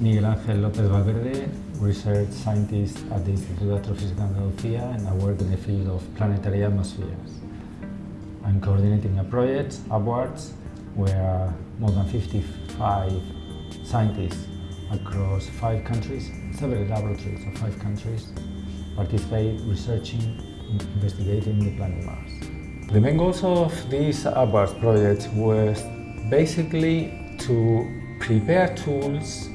Miguel Ángel López Valverde, research scientist at the Instituto de Astrofísica de Andalucía and I work in the field of planetary atmospheres. I'm coordinating a project, Upwards, where more than 55 scientists across five countries, several laboratories of five countries, participate researching, and investigating the planet Mars. The main goals of this Upwards project was basically to prepare tools,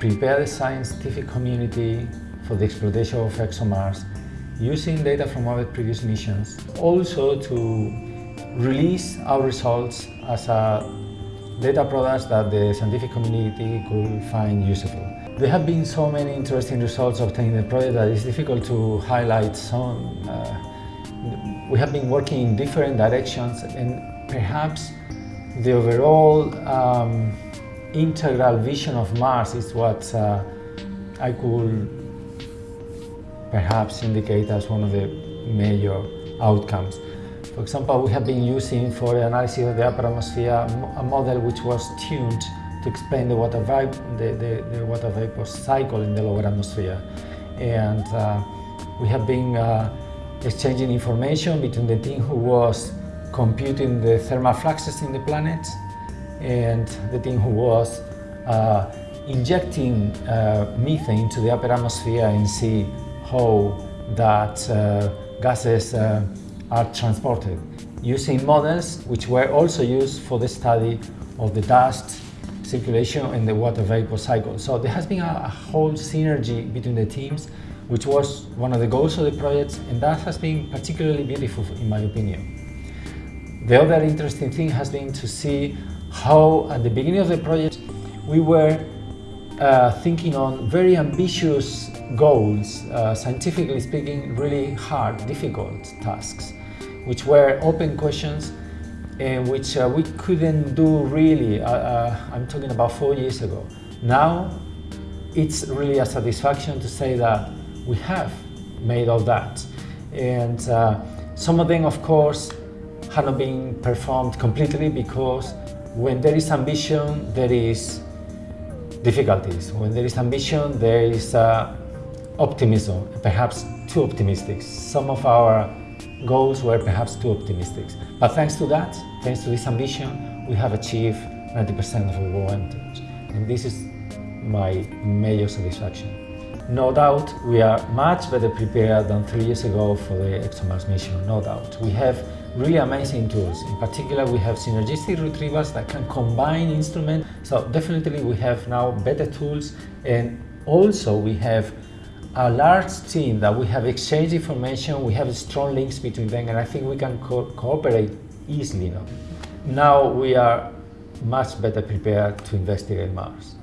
prepare the scientific community for the exploitation of ExoMars using data from our previous missions. Also to release our results as a data products that the scientific community could find useful. There have been so many interesting results obtained in the project that it's difficult to highlight some. Uh, we have been working in different directions and perhaps the overall um, integral vision of Mars is what uh, I could perhaps indicate as one of the major outcomes. For example, we have been using for the analysis of the upper atmosphere a model which was tuned to explain the water, vapor, the, the, the water vapor cycle in the lower atmosphere. And uh, we have been uh, exchanging information between the team who was computing the thermal fluxes in the planet and the team who was uh, injecting uh, methane into the upper atmosphere and see how that uh, gases uh, are transported using models which were also used for the study of the dust circulation and the water vapor cycle. So there has been a, a whole synergy between the teams which was one of the goals of the project and that has been particularly beautiful in my opinion. The other interesting thing has been to see how at the beginning of the project we were uh, thinking on very ambitious goals, uh, scientifically speaking, really hard, difficult tasks, which were open questions and which uh, we couldn't do really, uh, uh, I'm talking about four years ago. Now, it's really a satisfaction to say that we have made all that. And uh, some of them, of course, have not been performed completely because when there is ambition, there is difficulties. When there is ambition, there is uh, optimism, perhaps too optimistic. Some of our goals were perhaps too optimistic. But thanks to that, thanks to this ambition, we have achieved 90% of our wanted. And this is my major satisfaction. No doubt, we are much better prepared than three years ago for the ExoMars mission, no doubt. We have really amazing tools. In particular, we have synergistic retrievers that can combine instruments. So definitely we have now better tools and also we have a large team that we have exchanged information, we have strong links between them and I think we can co cooperate easily now. Now we are much better prepared to investigate Mars.